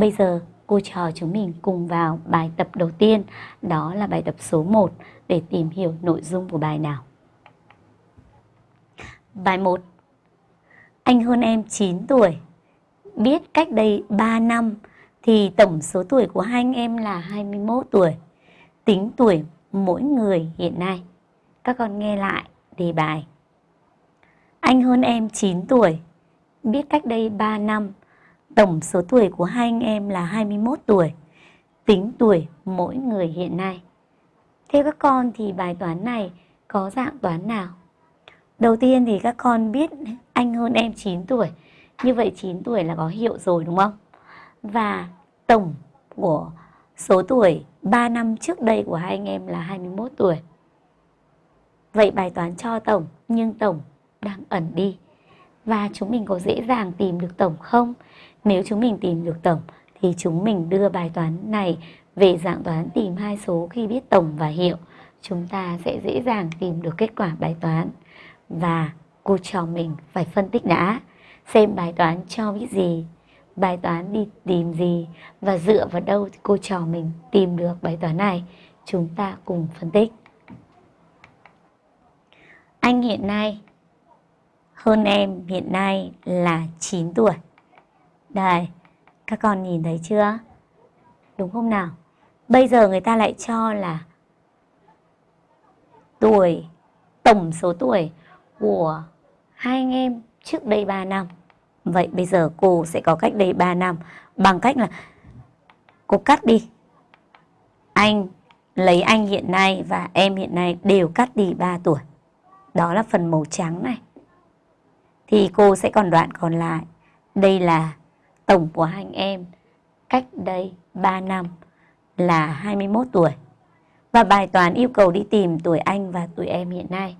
bây giờ cô trò chúng mình cùng vào bài tập đầu tiên, đó là bài tập số 1 để tìm hiểu nội dung của bài nào. Bài 1 Anh hơn em 9 tuổi, biết cách đây 3 năm thì tổng số tuổi của hai anh em là 21 tuổi. Tính tuổi mỗi người hiện nay. Các con nghe lại đề bài. Anh hơn em 9 tuổi, biết cách đây 3 năm Tổng số tuổi của hai anh em là 21 tuổi. Tính tuổi mỗi người hiện nay. Theo các con thì bài toán này có dạng toán nào? Đầu tiên thì các con biết anh hơn em 9 tuổi. Như vậy 9 tuổi là có hiệu rồi, đúng không? Và tổng của số tuổi 3 năm trước đây của hai anh em là 21 tuổi. Vậy bài toán cho tổng, nhưng tổng đang ẩn đi. Và chúng mình có dễ dàng tìm được tổng không? Nếu chúng mình tìm được tổng thì chúng mình đưa bài toán này về dạng toán tìm hai số khi biết tổng và hiệu. Chúng ta sẽ dễ dàng tìm được kết quả bài toán. Và cô trò mình phải phân tích đã xem bài toán cho biết gì, bài toán đi tìm gì và dựa vào đâu thì cô trò mình tìm được bài toán này. Chúng ta cùng phân tích. Anh hiện nay hơn em hiện nay là 9 tuổi. Đây, các con nhìn thấy chưa? Đúng không nào? Bây giờ người ta lại cho là tuổi, tổng số tuổi của hai anh em trước đây 3 năm. Vậy bây giờ cô sẽ có cách đây 3 năm bằng cách là cô cắt đi. Anh lấy anh hiện nay và em hiện nay đều cắt đi 3 tuổi. Đó là phần màu trắng này. Thì cô sẽ còn đoạn còn lại. Đây là tổng của hai anh em cách đây 3 năm là 21 tuổi. Và bài toán yêu cầu đi tìm tuổi anh và tuổi em hiện nay.